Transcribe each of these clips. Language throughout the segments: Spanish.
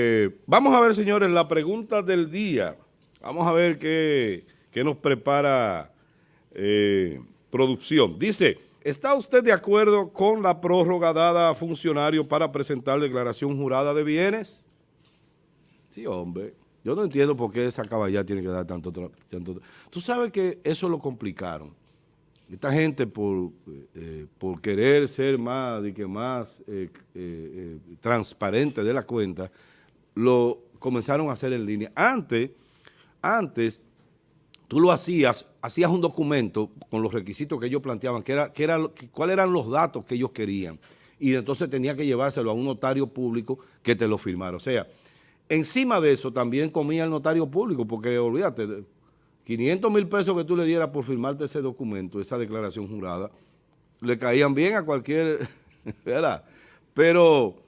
Eh, vamos a ver, señores, la pregunta del día. Vamos a ver qué, nos prepara eh, producción. Dice, ¿está usted de acuerdo con la prórroga dada a funcionarios para presentar declaración jurada de bienes? Sí, hombre. Yo no entiendo por qué esa caballá tiene que dar tanto, tanto... Tú sabes que eso lo complicaron. Esta gente por, eh, por querer ser más, que más transparente de la cuenta, lo comenzaron a hacer en línea. Antes, antes tú lo hacías, hacías un documento con los requisitos que ellos planteaban, que era, que era, cuáles eran los datos que ellos querían. Y entonces tenía que llevárselo a un notario público que te lo firmara. O sea, encima de eso también comía el notario público, porque olvídate, 500 mil pesos que tú le dieras por firmarte ese documento, esa declaración jurada, le caían bien a cualquier, ¿verdad? Pero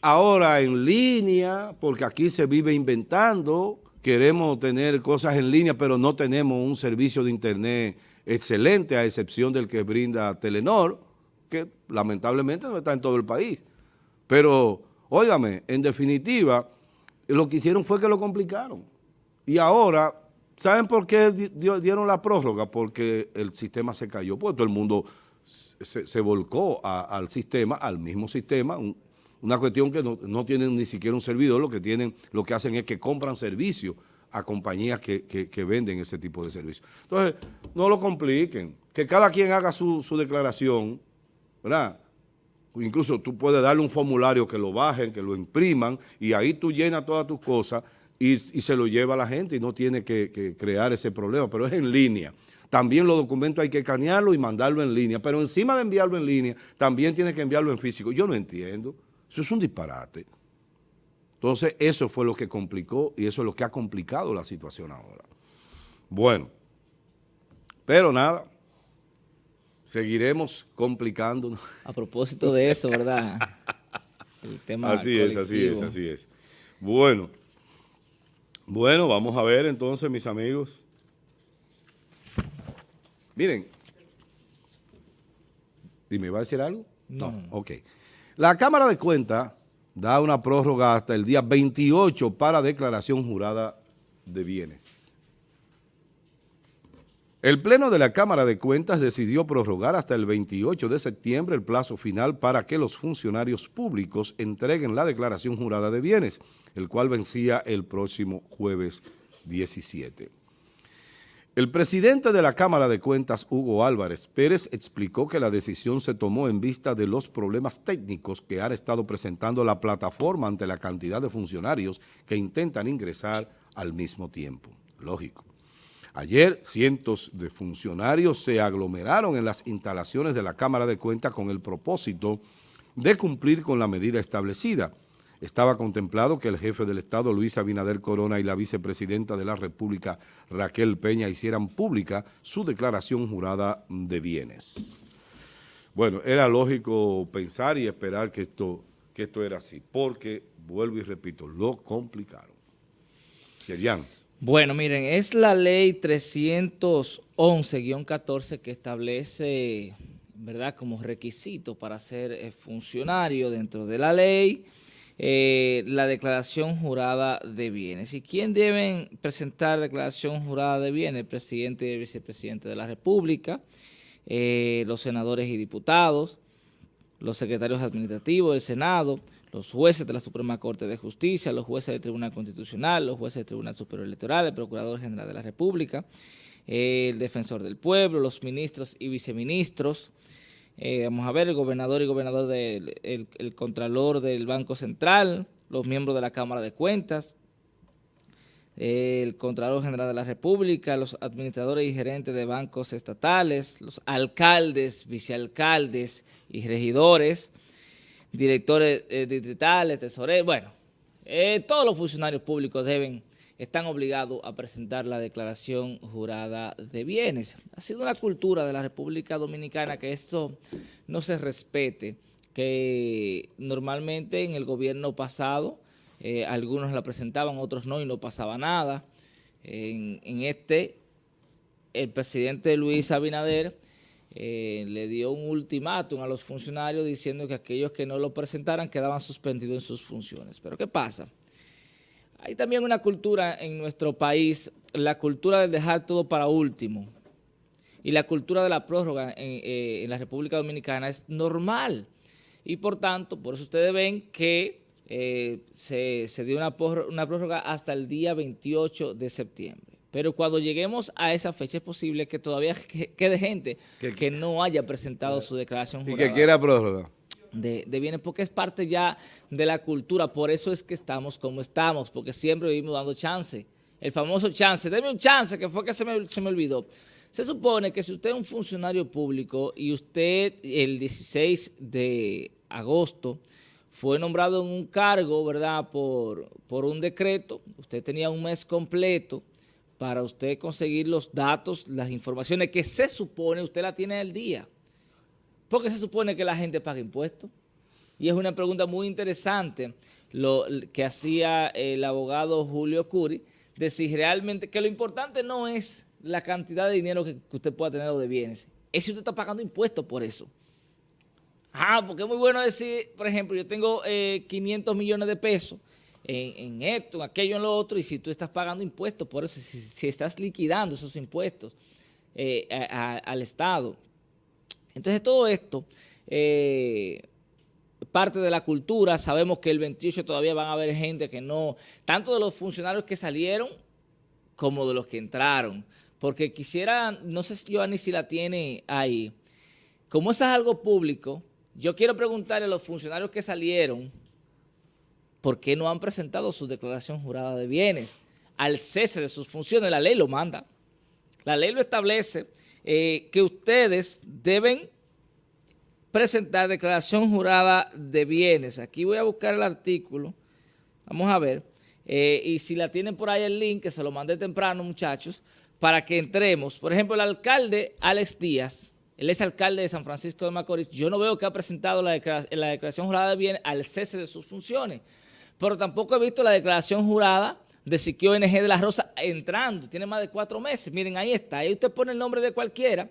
ahora en línea, porque aquí se vive inventando, queremos tener cosas en línea, pero no tenemos un servicio de internet excelente, a excepción del que brinda Telenor, que lamentablemente no está en todo el país. Pero, óigame, en definitiva, lo que hicieron fue que lo complicaron. Y ahora, ¿saben por qué dieron la prórroga? Porque el sistema se cayó, porque todo el mundo se, volcó al sistema, al mismo sistema, una cuestión que no, tienen ni siquiera un servidor, lo que tienen, lo que hacen es que compran servicios a compañías que, venden ese tipo de servicios. Entonces, no lo compliquen, que cada quien haga su, declaración, ¿verdad? Incluso tú puedes darle un formulario que lo bajen, que lo impriman, y ahí tú llenas todas tus cosas y, se lo lleva a la gente y no tiene que, que crear ese problema, pero es en línea. También los documentos hay que escanearlo y mandarlo en línea, pero encima de enviarlo en línea, también tiene que enviarlo en físico. Yo no entiendo. Eso es un disparate. Entonces, eso fue lo que complicó y eso es lo que ha complicado la situación ahora. Bueno, pero nada, seguiremos complicándonos. A propósito de eso, ¿verdad? El tema Así es, así es, así es. Bueno, bueno, vamos a ver entonces, mis amigos. Miren, ¿me va a decir algo? No. no. Ok. La Cámara de Cuentas da una prórroga hasta el día 28 para declaración jurada de bienes. El Pleno de la Cámara de Cuentas decidió prorrogar hasta el 28 de septiembre el plazo final para que los funcionarios públicos entreguen la declaración jurada de bienes, el cual vencía el próximo jueves 17. El presidente de la Cámara de Cuentas, Hugo Álvarez Pérez, explicó que la decisión se tomó en vista de los problemas técnicos que ha estado presentando la plataforma ante la cantidad de funcionarios que intentan ingresar al mismo tiempo. Lógico. Ayer, cientos de funcionarios se aglomeraron en las instalaciones de la Cámara de Cuentas con el propósito de cumplir con la medida establecida, estaba contemplado que el jefe del Estado, Luis Abinader Corona, y la vicepresidenta de la República, Raquel Peña, hicieran pública su declaración jurada de bienes. Bueno, era lógico pensar y esperar que esto, que esto era así, porque, vuelvo y repito, lo complicaron. Querían. Bueno, miren, es la ley 311-14 que establece, ¿verdad?, como requisito para ser eh, funcionario dentro de la ley, eh, la declaración jurada de bienes. ¿Y quién deben presentar declaración jurada de bienes? El presidente y el vicepresidente de la República, eh, los senadores y diputados, los secretarios administrativos del Senado, los jueces de la Suprema Corte de Justicia, los jueces del Tribunal Constitucional, los jueces del Tribunal Superior Electoral, el Procurador General de la República, el Defensor del Pueblo, los ministros y viceministros, eh, vamos a ver, el gobernador y gobernador del el, contralor del Banco Central, los miembros de la Cámara de Cuentas, el Contralor General de la República, los administradores y gerentes de bancos estatales, los alcaldes, vicealcaldes y regidores, directores eh, distritales, tesoreros, bueno, eh, todos los funcionarios públicos deben están obligados a presentar la declaración jurada de bienes. Ha sido una cultura de la República Dominicana que esto no se respete, que normalmente en el gobierno pasado eh, algunos la presentaban, otros no y no pasaba nada. En, este, el presidente Luis Abinader eh, le dio un ultimátum a los funcionarios diciendo que aquellos que no lo presentaran quedaban suspendidos en sus funciones. Pero ¿qué pasa? Hay también una cultura en nuestro país, la cultura del dejar todo para último. Y la cultura de la prórroga en, eh, la República Dominicana es normal. Y por tanto, por eso ustedes ven que eh, se, dio una, una prórroga hasta el día 28 de septiembre. Pero cuando lleguemos a esa fecha es posible que todavía quede gente que, no haya presentado su declaración jurada. Y que quiera prórroga de, bienes, porque es parte ya de la cultura, por eso es que estamos como estamos, porque siempre vivimos dando chance, el famoso chance, deme un chance, que fue que se me, se me olvidó. Se supone que si usted es un funcionario público y usted el 16 de agosto fue nombrado en un cargo, ¿verdad?, por, por un decreto, usted tenía un mes completo para usted conseguir los datos, las informaciones que se supone usted la tiene al día. ¿Por qué se supone que la gente paga impuestos? Y es una pregunta muy interesante lo que hacía el abogado Julio Curi, de si realmente, que lo importante no es la cantidad de dinero que, usted pueda tener o de bienes, es si usted está pagando impuestos por eso. Ah, porque es muy bueno decir, por ejemplo, yo tengo 500 eh, millones de pesos en, esto, en aquello, en lo otro, y si tú estás pagando impuestos por eso, si, estás liquidando esos impuestos eh, al Estado, entonces todo esto, eh, parte de la cultura, sabemos que el 28 todavía van a haber gente que no, tanto de los funcionarios que salieron como de los que entraron, porque quisiera, no sé si Giovanni si la tiene ahí, como eso es algo público, yo quiero preguntarle a los funcionarios que salieron, ¿por qué no han presentado su declaración jurada de bienes? Al cese de sus funciones, la ley lo manda, la ley lo establece, eh, que ustedes deben presentar declaración jurada de bienes. Aquí voy a buscar el artículo, vamos a ver, eh, y si la tienen por ahí el link, que se lo mandé temprano, muchachos, para que entremos. Por ejemplo, el alcalde Alex Díaz, él es alcalde de San Francisco de Macorís, yo no veo que ha presentado la declaración, la declaración jurada de bienes al cese de sus funciones, pero tampoco he visto la declaración jurada de Siquio ONG de la Rosa entrando, tiene más de cuatro meses, miren ahí está, ahí usted pone el nombre de cualquiera,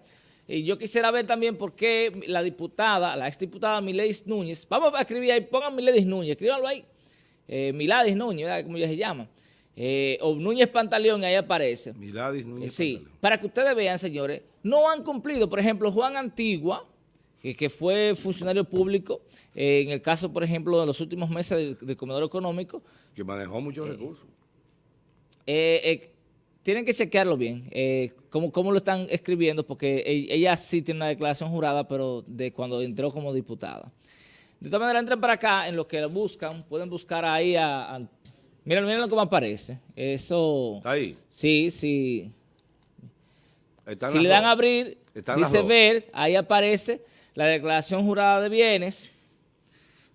y yo quisiera ver también por qué la diputada, la exdiputada Miledis Núñez, vamos a escribir ahí, pongan Miledis Núñez, escríbanlo ahí, eh, Miladis Núñez, ¿verdad? como ya se llama, eh, o Núñez Pantaleón, ahí aparece. Miladis Núñez Sí, para que ustedes vean, señores, no han cumplido, por ejemplo, Juan Antigua, que, fue funcionario público, eh, en el caso, por ejemplo, de los últimos meses del, Comedor Económico. Que manejó muchos recursos. Eh, eh, tienen que chequearlo bien, eh, cómo, lo están escribiendo, porque ella sí tiene una declaración jurada, pero de cuando entró como diputada. De todas maneras, entren para acá, en lo que buscan, pueden buscar ahí a... miren, miren cómo aparece. Eso... ¿Está ahí? Sí, sí. si le dan a abrir, dice ver, ahí aparece la declaración jurada de bienes.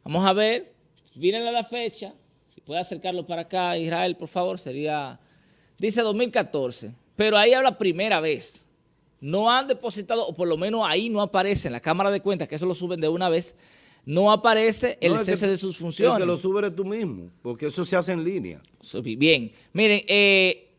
Vamos a ver, mírenle la fecha, si puede acercarlo para acá, Israel, por favor, sería dice 2014, pero ahí habla primera vez. No han depositado, o por lo menos ahí no aparece en la Cámara de Cuentas, que eso lo suben de una vez, no aparece el cese de sus funciones. que lo subes tú mismo, porque eso se hace en línea. Bien, miren, eh,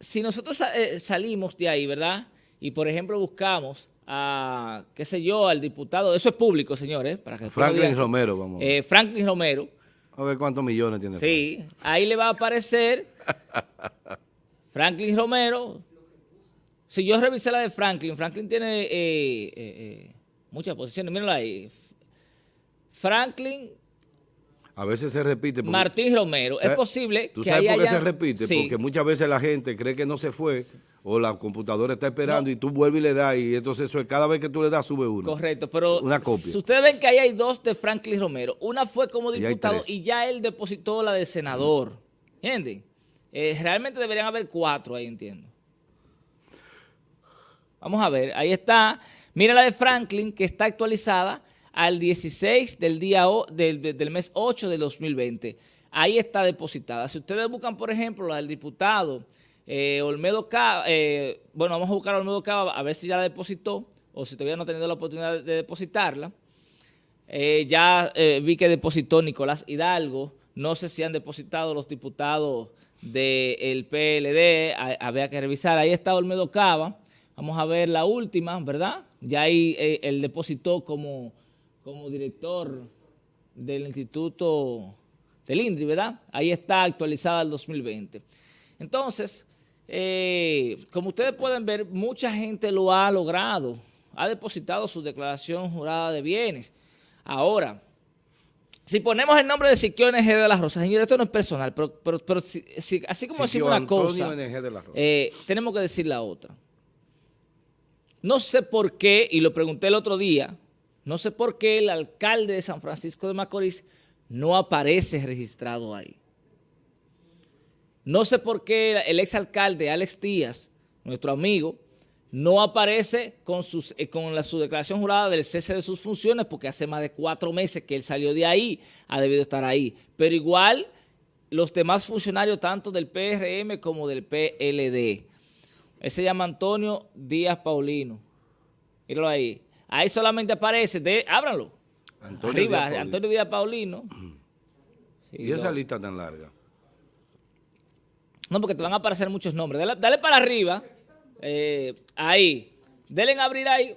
si nosotros eh, salimos de ahí, ¿verdad? Y por ejemplo buscamos a, qué sé yo, al diputado, eso es público, señores. Para que Franklin Romero, vamos. Eh, Franklin Romero. A ver cuántos millones tiene. Sí, ahí le va a aparecer Franklin Romero. Si yo revisé la de Franklin, Franklin tiene eh, eh, eh, muchas posiciones. Mírenla ahí. Franklin... A veces se repite. Martín Romero. Es posible ¿tú sabes por qué se repite? Porque muchas veces la gente cree que no se fue o la computadora está esperando y tú vuelves y le das y entonces eso es, cada vez que tú le das sube uno. Correcto, pero una copia. Si ustedes ven que ahí hay dos de Franklin Romero. Una fue como diputado y, ya él depositó la de senador. ¿Entienden? Eh, realmente deberían haber cuatro ahí, entiendo. Vamos a ver, ahí está. Mira la de Franklin, que está actualizada al 16 del, día del, mes 8 del 2020. Ahí está depositada. Si ustedes buscan, por ejemplo, la del diputado eh, Olmedo Cava, eh, bueno, vamos a buscar a Olmedo Cava a ver si ya la depositó o si todavía no ha tenido la oportunidad de depositarla. ya vi que depositó Nicolás Hidalgo. No sé si han depositado los diputados del PLD, había que revisar. Ahí está Olmedo Cava. Vamos a ver la última, ¿verdad? Ya ahí eh, él depositó como, como director del Instituto del INDRI, ¿verdad? Ahí está actualizada el 2020. Entonces, eh, como ustedes pueden ver, mucha gente lo ha logrado, ha depositado su declaración jurada de bienes. Ahora, si ponemos el nombre de Siquio NG de las Rosas, señor, esto no es personal, pero, pero, así como decimos una cosa, eh, tenemos que decir la otra. No sé por qué, y lo pregunté el otro día, no sé por qué el alcalde de San Francisco de Macorís no aparece registrado ahí. No sé por qué el exalcalde Alex Díaz, nuestro amigo, no aparece con, sus, eh, con la, su declaración jurada del cese de sus funciones porque hace más de cuatro meses que él salió de ahí, ha debido estar ahí. Pero igual los demás funcionarios tanto del PRM como del PLD. Él se llama Antonio Díaz Paulino. Míralo ahí. Ahí solamente aparece, de, ábranlo. Antonio Arriba, Díaz Antonio Díaz Paulino. ¿Y esa lista tan larga? No, porque te van a aparecer muchos nombres. Dale, para arriba. Eh, ahí. Denle en abrir ahí.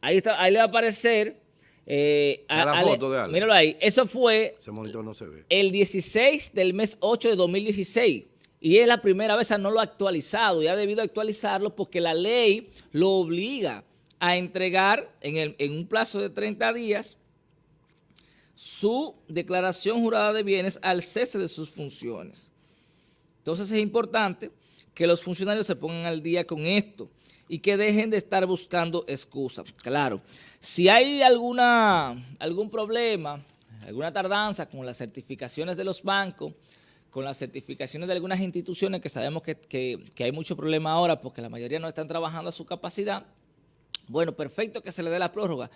Ahí, está, ahí le va a aparecer. Eh, la foto de Ale. Míralo ahí. Eso fue Ese monitor no se ve. el 16 del mes 8 de 2016. Y es la primera vez, no lo ha actualizado y ha debido actualizarlo porque la ley lo obliga a entregar en, el, en un plazo de 30 días su declaración jurada de bienes al cese de sus funciones. Entonces es importante que los funcionarios se pongan al día con esto y que dejen de estar buscando excusas. Claro, si hay alguna, algún problema, alguna tardanza con las certificaciones de los bancos, con las certificaciones de algunas instituciones que sabemos que, que hay mucho problema ahora porque la mayoría no están trabajando a su capacidad, bueno, perfecto que se le dé la prórroga,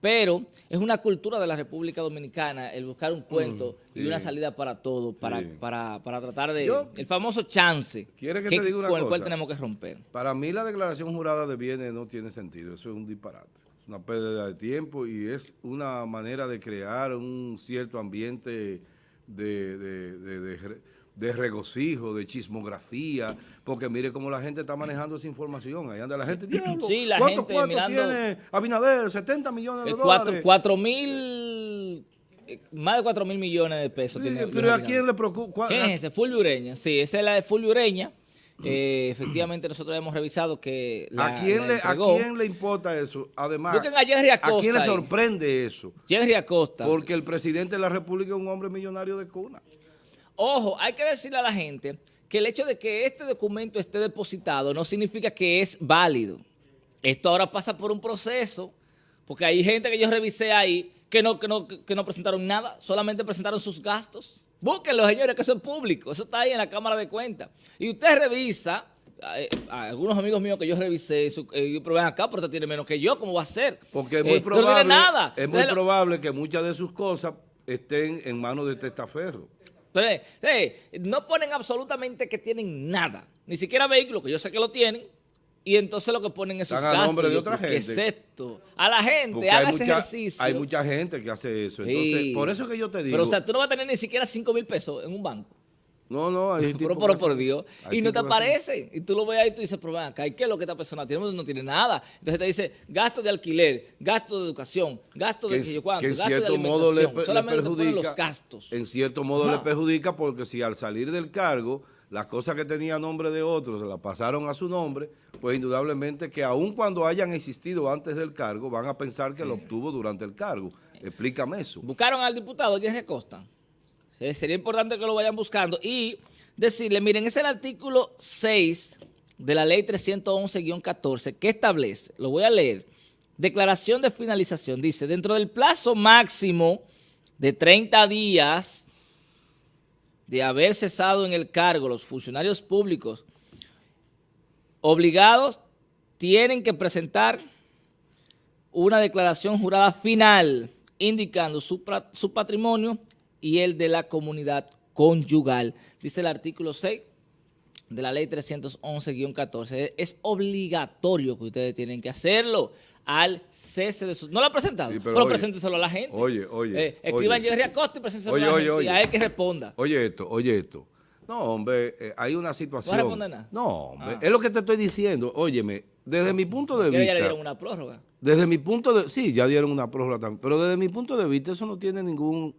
pero es una cultura de la República Dominicana el buscar un cuento mm, y una salida para todo, para, para, para, tratar de... el famoso chance que, con el cual tenemos que romper. Para mí la declaración jurada de bienes no tiene sentido, eso es un disparate. Es una pérdida de tiempo y es una manera de crear un cierto ambiente de, de de regocijo, de chismografía, porque mire cómo la gente está manejando esa información. Ahí anda la gente, sí, la ¿cuánto, gente mirando, tiene Abinader? 70 millones de dólares. 4 mil, eh, más de 4 mil millones de pesos tiene Pero ¿a quién le preocupa? ¿Quién es ese? Fulvio Ureña. Sí, esa es la de Fulvio Ureña. Eh, efectivamente, nosotros hemos revisado que ¿A, quién le, ¿A quién le importa eso? Además, a, Jerry Acosta ¿a quién le sorprende eso? Jerry Acosta. Porque el presidente de la República es un hombre millonario de cuna. Ojo, hay que decirle a la gente que el hecho de que este documento esté depositado no significa que es válido. Esto ahora pasa por un proceso, porque hay gente que yo revisé ahí que no, que no, que no presentaron nada, solamente presentaron sus gastos. Búsquenlo, señores, que eso es público, eso está ahí en la Cámara de Cuentas. Y usted revisa, eh, a, algunos amigos míos que yo revisé, pero ven acá, pero usted tiene menos que yo, ¿cómo va a ser? Porque es muy probable, nada. Es muy probable que muchas de sus cosas estén en manos de testaferro. Pero, eh, no ponen absolutamente que tienen nada, ni siquiera vehículos, que yo sé que lo tienen, y entonces lo que ponen es sus gastos. nombre de otra gente. ¿Qué es esto? A la gente, haga ese ejercicio. Hay mucha gente que hace eso. Entonces, por eso que yo te digo. Pero, o sea, tú no vas a tener ni siquiera 5 mil pesos en un banco. No, no, hay pero, pero por Dios. Y no te aparece. Y tú lo ves ahí y tú dices, pero ven acá, ¿qué es lo que esta persona tiene? No tiene nada. Entonces te dice, gasto de alquiler, gasto de educación, gasto de que, yo cuánto, en cierto modo le, Solamente perjudica, los gastos. En cierto modo le perjudica porque si al salir del cargo, las cosas que tenía nombre de otros se las pasaron a su nombre, pues indudablemente que aun cuando hayan existido antes del cargo, van a pensar que lo obtuvo durante el cargo. Explícame eso. Buscaron al diputado Jerry Costa. Sería importante que lo vayan buscando y decirle, miren, es el artículo 6 de la ley 311-14 que establece, lo voy a leer, declaración de finalización, dice, dentro del plazo máximo de 30 días de haber cesado en el cargo los funcionarios públicos obligados tienen que presentar una declaración jurada final indicando su, su patrimonio y el de la comunidad conyugal. Dice el artículo 6 de la ley 311-14. Es obligatorio que ustedes tienen que hacerlo al cese de su... ¿No lo ha presentado? pero, presénteselo a la gente. Oye, oye. Eh, escriban Jerry Acosta y presénteselo a la gente y a él que responda. Oye esto, oye esto. No, hombre, eh, hay una situación... ¿No responde nada? No, hombre, ah. es lo que te estoy diciendo. Óyeme, desde mi punto de vista... ya le dieron una prórroga. Desde mi punto de... Sí, ya dieron una prórroga también. Pero desde mi punto de vista eso no tiene ningún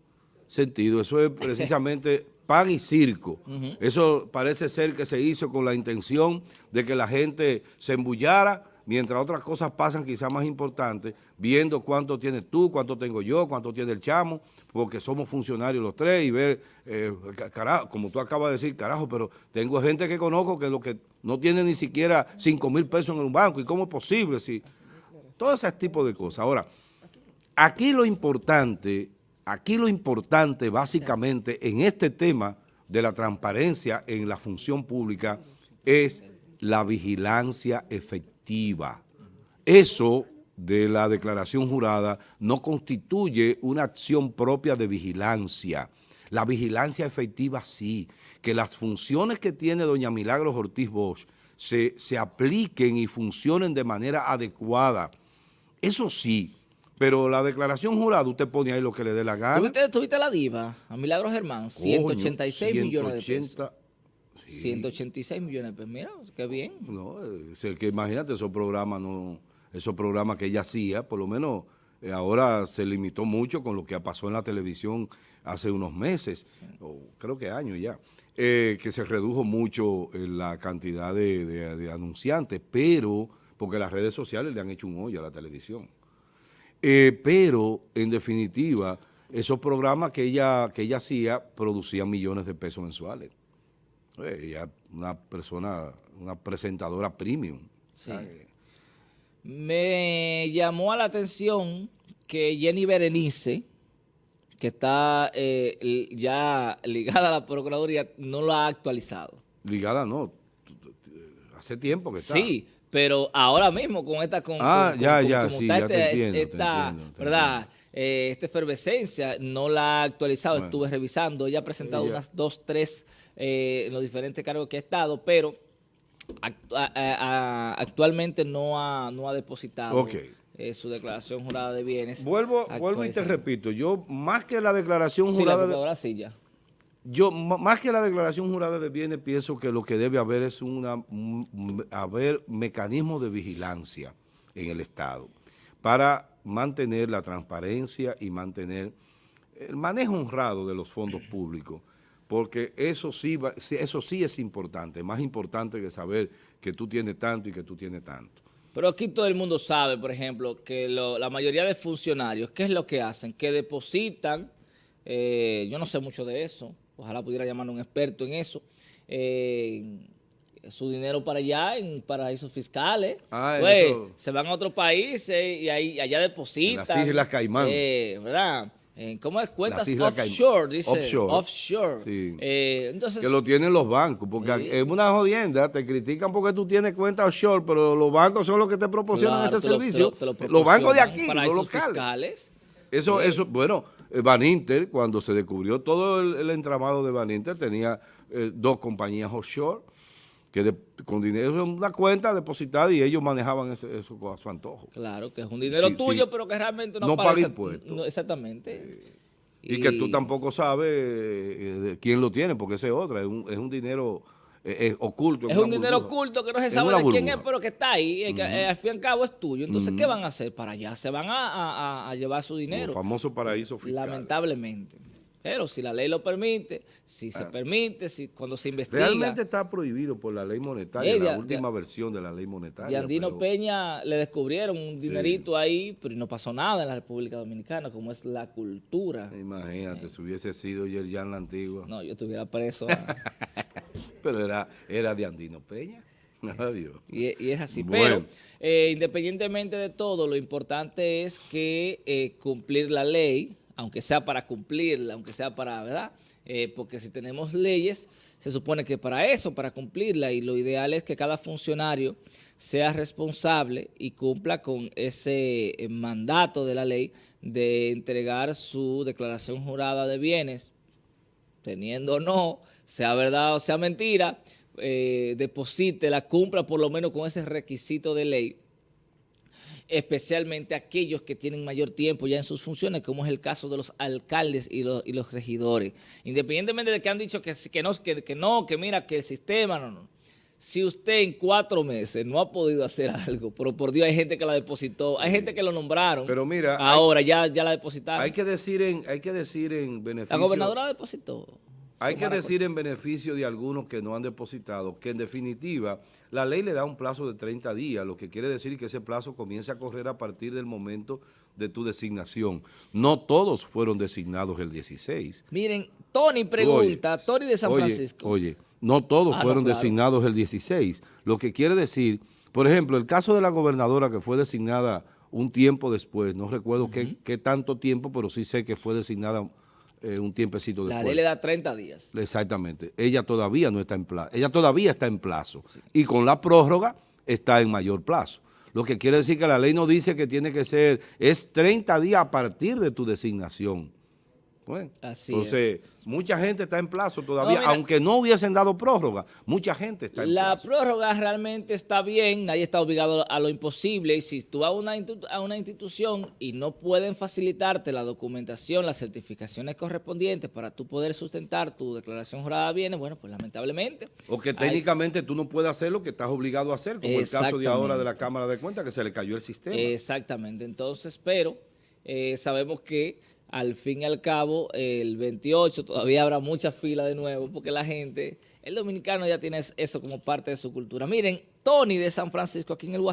sentido. Eso es precisamente pan y circo. Eso parece ser que se hizo con la intención de que la gente se embullara mientras otras cosas pasan quizás más importantes, viendo cuánto tienes tú, cuánto tengo yo, cuánto tiene el chamo, porque somos funcionarios los tres y ver, eh, carajo, como tú acabas de decir, carajo, pero tengo gente que conozco que lo que no tiene ni siquiera 5 mil pesos en un banco, ¿y cómo es posible? Si, todo ese tipo de cosas. Ahora, aquí lo importante, aquí lo importante básicamente en este tema de la transparencia en la función pública es la vigilancia efectiva eso de la declaración jurada no constituye una acción propia de vigilancia. La vigilancia efectiva sí, que las funciones que tiene doña Milagros Ortiz Bosch se, se apliquen y funcionen de manera adecuada. Eso sí, pero la declaración jurada, usted pone ahí lo que le dé la gana. ¿Tuviste, la diva, a Milagros Germán? 186 millones de pesos. 186 millones, pues mira, qué bien. No, es que imagínate, esos programas, no, esos programas que ella hacía, por lo menos eh, ahora se limitó mucho con lo que pasó en la televisión hace unos meses, o creo que años ya, eh, que se redujo mucho eh, la cantidad de, anunciantes, pero, porque las redes sociales le han hecho un hoyo a la televisión. Pero, en definitiva, esos programas que ella, que ella hacía producían millones de pesos mensuales. Ella una persona, una presentadora premium. Me llamó a la atención que Jenny Berenice, que está eh, ya ligada a la Procuraduría, no lo ha actualizado. Ligada no, hace tiempo que está. Sí, pero ahora mismo con esta... Con, ah, ya, ya, sí, ya te esta, ¿verdad? Eh, esta efervescencia no la ha actualizado, estuve revisando, ella ha presentado unas dos, tres eh, en los diferentes cargos que ha estado, pero actualmente no ha, no ha depositado eh, su declaración jurada de bienes. Vuelvo, vuelvo y te repito, yo más que la declaración jurada... de, Yo, más que la declaración jurada de bienes, pienso que lo que debe haber es una, haber mecanismos de vigilancia en el Estado para mantener la transparencia y mantener el manejo honrado de los fondos públicos porque eso sí, eso sí es importante, más importante que saber que tú tienes tanto y que tú tienes tanto. Pero aquí todo el mundo sabe, por ejemplo, que la mayoría de funcionarios, ¿qué es lo que hacen? Que depositan, eh, yo no sé mucho de eso, ojalá pudiera llamar a un experto en eso, eh, su dinero para allá en paraísos fiscales. Ah, pues, se van a otros países y ahí allá depositan. En las Islas Caimán. Eh, ¿Verdad? ¿Cómo es? Cuentas offshore, dice. Offshore. Offshore. Sí. Eh, entonces, que lo tienen los bancos, porque es una jodienda, te critican porque tú tienes cuenta offshore, pero los bancos son los que te proporcionan ese servicio. los bancos de aquí, los locales. fiscales. Eso, eso, bueno, Van Inter, cuando se descubrió todo el, entramado de Van Inter, tenía eh, dos compañías offshore que con dinero en una cuenta depositada y ellos manejaban eso a su antojo. Claro, que es un dinero tuyo, pero que realmente no, no paga impuestos. exactamente. y, que tú tampoco sabes eh, quién lo tiene, porque ese es otra, es un, es un dinero eh, oculto. Es un dinero oculto que no se sabe de quién es, pero que está ahí, eh, al fin y al cabo es tuyo. Entonces, ¿qué van a hacer para allá? Se van a, a llevar su dinero. El famoso paraíso fiscal. Lamentablemente. Pero si la ley lo permite, si se permite, si cuando se investiga... Realmente está prohibido por la ley monetaria, la última versión de la ley monetaria. Y Andino Peña le descubrieron un dinerito ahí, pero no pasó nada en la República Dominicana, como es la cultura. Imagínate, si hubiese sido Yerjan la antigua. No, yo estuviera preso. pero era, era de Andino Peña. Y, y, es así. Pero eh, independientemente de todo, lo importante es que eh, cumplir la ley aunque sea para cumplirla, aunque sea para, ¿verdad? Eh, porque si tenemos leyes, se supone que para eso, para cumplirla, y lo ideal es que cada funcionario sea responsable y cumpla con ese eh, mandato de la ley de entregar su declaración jurada de bienes, teniendo o no, sea verdad o sea mentira, eh, deposite, la cumpla por lo menos con ese requisito de ley especialmente aquellos que tienen mayor tiempo ya en sus funciones, como es el caso de los alcaldes y los, regidores. Independientemente de que han dicho que, que, no, que, que no, que mira, que el sistema, no, no. Si usted en cuatro meses no ha podido hacer algo, pero por Dios hay gente que la depositó, hay gente que lo nombraron. Pero mira, ahora ya, ya la depositaron. Hay que decir en, hay que decir en beneficio. La gobernadora depositó. Hay que decir en beneficio de algunos que no han depositado que en definitiva la ley le da un plazo de 30 días, lo que quiere decir que ese plazo comienza a correr a partir del momento de tu designación. No todos fueron designados el 16. Miren, Tony pregunta, Tony de San Francisco. Oye, no todos ah, fueron designados el 16. Lo que quiere decir, por ejemplo, el caso de la gobernadora que fue designada un tiempo después, no recuerdo qué, tanto tiempo, pero sí sé que fue designada eh, un tiempecito después. La ley le da 30 días. Exactamente. Ella todavía no está en plazo. Ella todavía está en plazo. Y con la prórroga está en mayor plazo. Lo que quiere decir que la ley no dice que tiene que ser, es 30 días a partir de tu designación. Así entonces, mucha gente está en plazo todavía, aunque no hubiesen dado prórroga, mucha gente está en la plazo. La prórroga realmente está bien, nadie está obligado a lo imposible, y si tú vas a una, a una institución y no pueden facilitarte la documentación, las certificaciones correspondientes para tú poder sustentar tu declaración jurada de bienes, bueno, pues lamentablemente. O que técnicamente tú no puedes hacer lo que estás obligado a hacer, como el caso de ahora de la Cámara de Cuentas, que se le cayó el sistema. Exactamente, entonces, pero eh, sabemos que al fin y al cabo, el 28 todavía habrá mucha fila de nuevo porque la gente, el dominicano ya tiene eso como parte de su cultura. Miren, Tony de San Francisco, aquí en el WhatsApp.